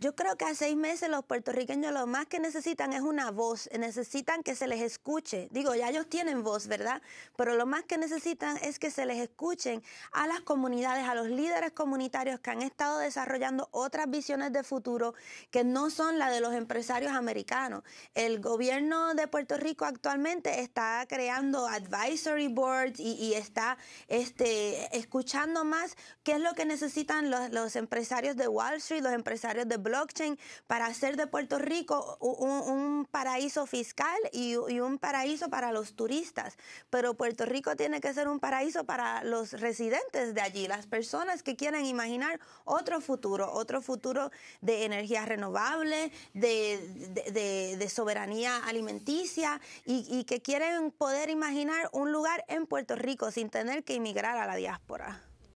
Yo creo que a seis meses los puertorriqueños lo más que necesitan es una voz, necesitan que se les escuche. Digo, ya ellos tienen voz, ¿verdad? Pero lo más que necesitan es que se les escuchen a las comunidades, a los líderes comunitarios que han estado desarrollando otras visiones de futuro que no son la de los empresarios americanos. El gobierno de Puerto Rico actualmente está creando advisory boards y, está este, escuchando más qué es lo que necesitan los, empresarios de Wall Street, los empresarios de blockchain, para hacer de Puerto Rico un, paraíso fiscal y, un paraíso para los turistas. Pero Puerto Rico tiene que ser un paraíso para los residentes de allí, las personas que quieren imaginar otro futuro, otro futuro de energía renovable, de, soberanía alimenticia y, y que quieren poder imaginar un lugar en Puerto Rico sin tener que emigrar a la diáspora.